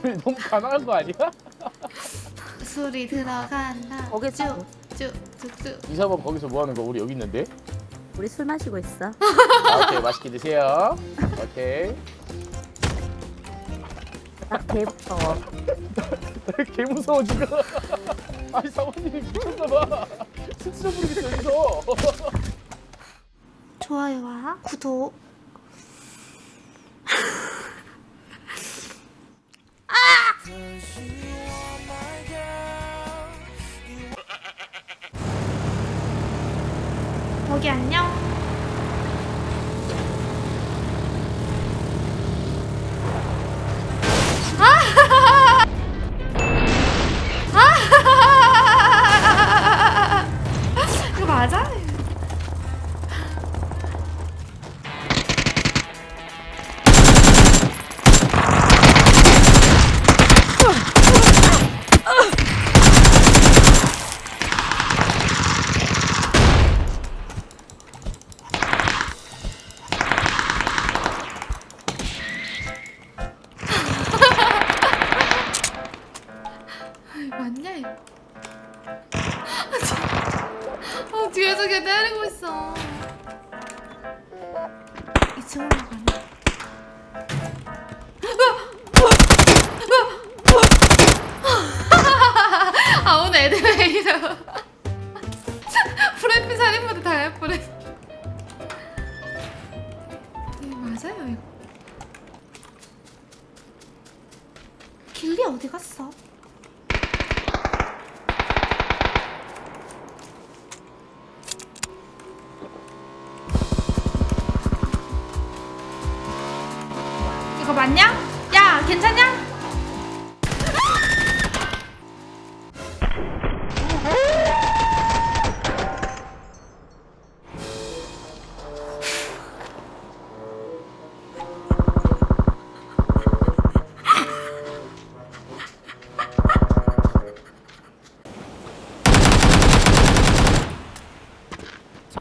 너무 가난한 거 아니야? 소리 들어간다. 거기 쭉. 쭉쭉쭉쭉. 이사범 거기서 뭐 하는 거? 우리 여기 있는데. 우리 술 마시고 있어. 아, 오케이 맛있게 드세요. 오케이. 딱개 무서워. 개 무서워 지금. 아니 사모님이 미쳤나봐. 스스로 부르겠어 여기서. 좋아요와 구독. 거기 안녕. 길리 어디 갔어? 이거 맞냐? 야, 괜찮냐?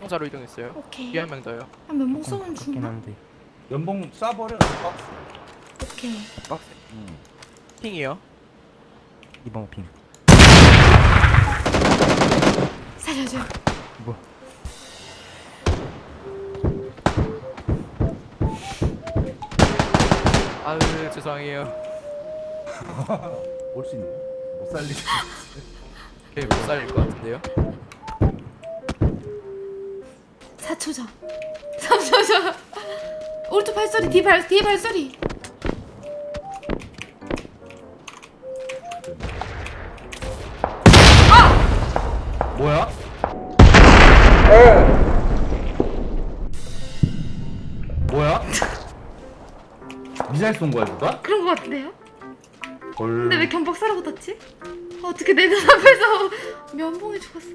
상자로 이동했어요. 오케이. 뒤에 한명 더요. 한 면목 쏘면 죽나? 연봉 쏴버려 박스 오케이. 박스. 핑이요. 이번 핑 살려줘. 뭐? 아유 죄송해요. 올 수 있네 못 살리지 걔못 살릴 것 같은데요. 4초 전. 3초 전. 오른쪽 발소리, 뒤 발, 뒤 발소리. 뭐야? 뭐야? 미사일 쏜 거야 누가? 그런 거 같은데요? 헐 근데 왜 견박사라고 떴지? 어떻게 내 눈앞에서 면봉이 죽었어?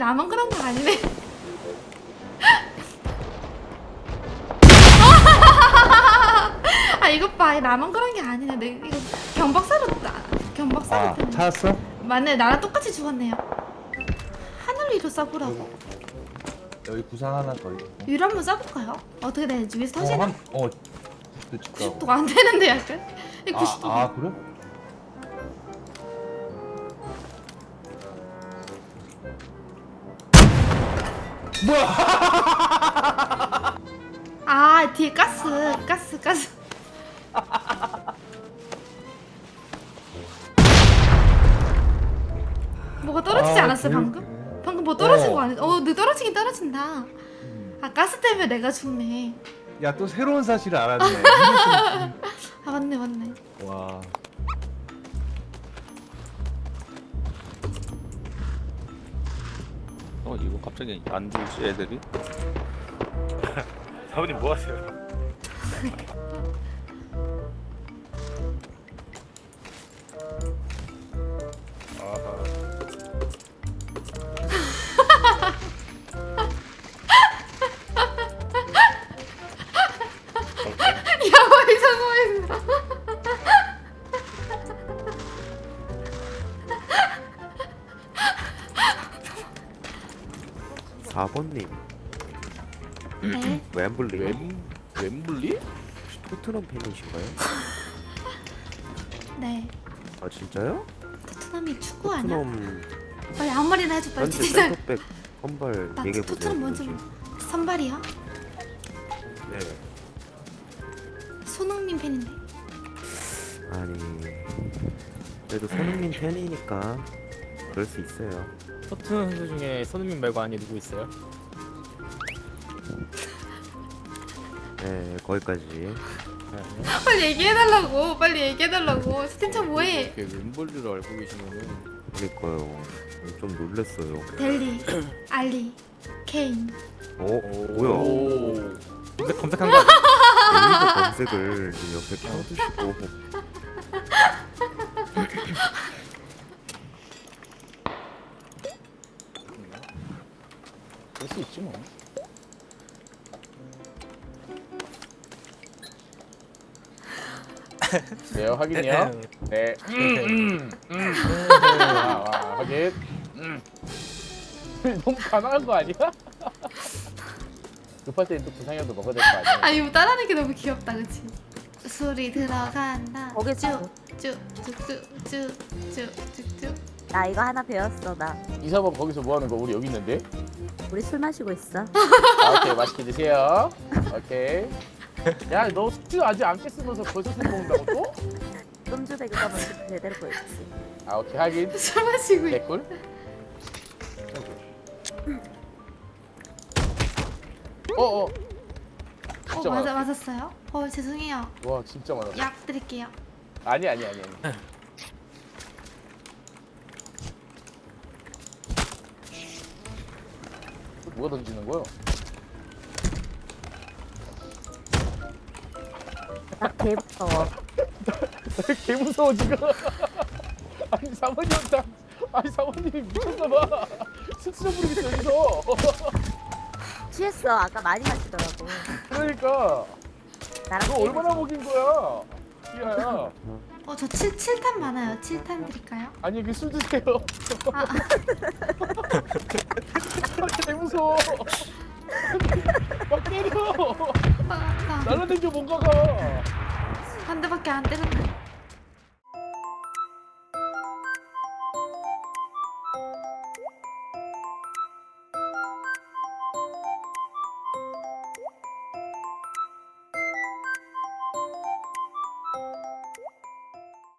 나만 그런 거 아니네. 아 이것 봐, 나만 그런 게 아니네. 내 이거 견박사로 다 견박사로 아 떴네. 찾았어? 맞네, 나랑 똑같이 죽었네요. 하늘 위로 쏴보라고. 여기 구상 하나 더 있고 위로 한번 쏴볼까요? 어떻게 되는지 위에서 어, 터지나? 한, 어 90도 90도가 안 되는데 약간? 이 90도. 아, 아 그래? 아 뒤에 가스, 가스, 가스. 뭐가 떨어지지 아, 않았어요 개웃기네. 방금? 방금 뭐 떨어진 어. 거 아니야? 어, 너 떨어지긴 떨어진다. 아 가스 때문에 내가 죽네. 야 또 새로운 사실을 알았네 아 맞네 맞네. 와 어 이거 갑자기 안 주지 애들이? 사모님 뭐 하세요? 4번님 네. 웸블리 웸 웸블리? 토트넘 팬이신가요? 네. 아 진짜요? 토트넘이 축구 아니야? 토트넘 빨리 아무 말이나 해줘 빨리 현재 진짜. 센터백 선발 나 얘기해 보세요. 토트넘 뭔지 모르. 선발이야? 네. 손흥민 팬인데. 아니 그래도 손흥민 팬이니까 그럴 수 있어요. 토트넘 선수 중에 손흥민 말고 아니 누구 있어요? 네 거기까지. 빨리 얘기해달라고. 빨리 얘기해달라고. 스탠차 뭐해? 이렇게 왼볼리를 알고 계시면은 그러니까요. 좀 놀랬어요. 델리, 알리, 케인. 어 뭐야? 오. 검색, 검색한 거 아니야? 네이버 검색을 지금 옆에 켜두시고 그럴 수 있지 뭐. 네요 확인요. 네. 음, 음, 음. 아, 아, 확인. 음. 너무 가난한 거 아니야? 급할 때는 또 구상이라도 먹어야 될 거 아니야? 아 이거 따라하는 게 너무 귀엽다, 그치? 소리 들어간다. 거기 쭉쭉쭉쭉쭉쭉쭉. 나 이거 하나 배웠어 나. 이사번 거기서 뭐 하는 거? 우리 여기 있는데? 우리 술 마시고 있어. 아, 오케이 맛있게 드세요. 오케이. 야, 너 숙주 아직 안 깼으면서 벌써 술 먹는다고 또? 끔주대 그거 먼저 제대로 보였지. 아, 오케이 하긴. 술 마시고 있. 개꿀. 어, 어. 어 진짜 맞아. 맞았어요? 어 죄송해요. 와, 진짜 많아. 약 드릴게요. 아니, 아니, 아니, 아니. 누가 던지는 거야? 나개 무서워. 개 무서워 지금. 아니 사모님 나 아니 사모님이 미쳤나봐. 스치러 부르겠어 여기서. 취했어. 아까 많이 마시더라고. 그러니까 나랑 너 얼마나 먹인 거야? 이하야. 어 저 7, 칠탄 많아요. 7탄 드릴까요? 아니 그 술 드세요. 아, 개 무서워. 막 때려. 아, 아, 날라댕겨 뭔가가. 한 대밖에 안 때렸네.